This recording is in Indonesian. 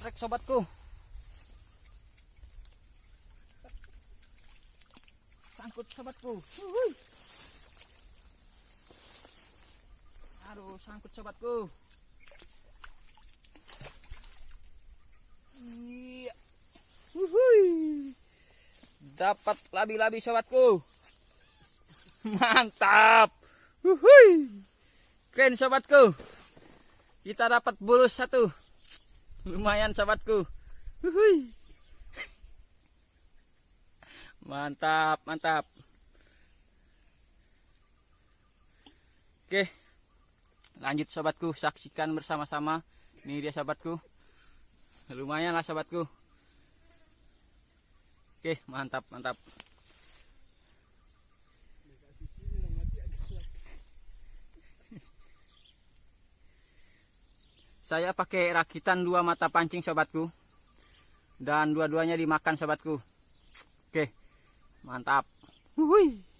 trek sobatku. Sangkut sobatku. Aduh, sangkut sobatku. Iya. Dapat labi-labi sobatku. Mantap. Wuhui. Keren sobatku. Kita dapat bulus satu. Lumayan sobatku. Wuhui. Mantap, mantap. Oke. Lanjut sobatku, saksikan bersama-sama. Ini dia sobatku. Lumayan lah sobatku. Oke, mantap, mantap. Saya pakai rakitan dua mata pancing sobatku. Dan dua-duanya dimakan sobatku. Oke. Mantap. Wuhui.